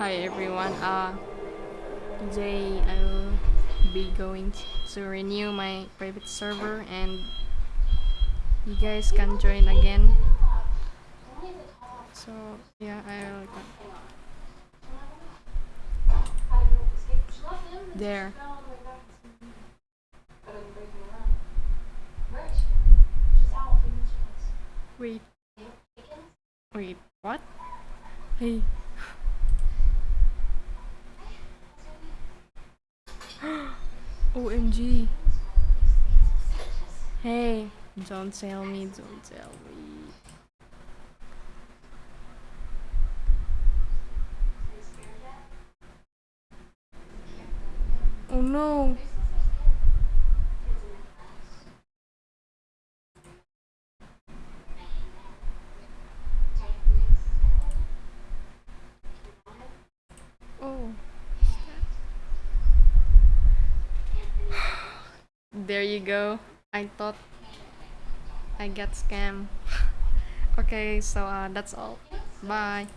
Hi everyone. Uh, today I will be going to renew my private server and you guys can join again. So yeah, I will. There. Wait. Wait. What? Hey. OMG. Hey, don't tell me, don't tell me. Oh no. There you go. I thought I got scammed. okay, so uh, that's all. Bye.